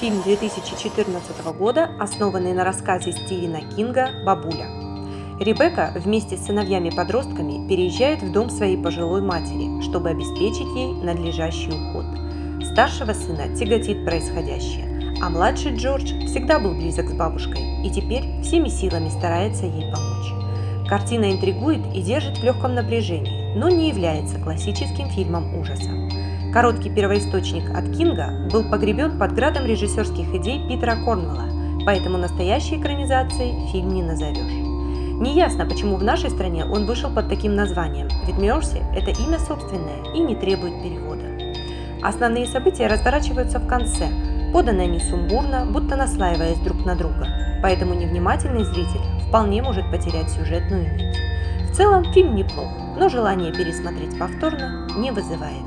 Фильм 2014 года, основанный на рассказе Стивена Кинга «Бабуля». Ребекка вместе с сыновьями-подростками переезжает в дом своей пожилой матери, чтобы обеспечить ей надлежащий уход. Старшего сына тяготит происходящее, а младший Джордж всегда был близок с бабушкой и теперь всеми силами старается ей помочь. Картина интригует и держит в легком напряжении, но не является классическим фильмом ужаса. Короткий первоисточник от Кинга был погребен под градом режиссерских идей Питера Корнвелла, поэтому настоящей экранизацией фильм не назовешь. Неясно, почему в нашей стране он вышел под таким названием, ведь Мерси – это имя собственное и не требует перевода. Основные события разворачиваются в конце, поданы они сумбурно, будто наслаиваясь друг на друга, поэтому невнимательный зритель вполне может потерять сюжетную нить. Целом фильм неплох, но желание пересмотреть повторно не вызывает.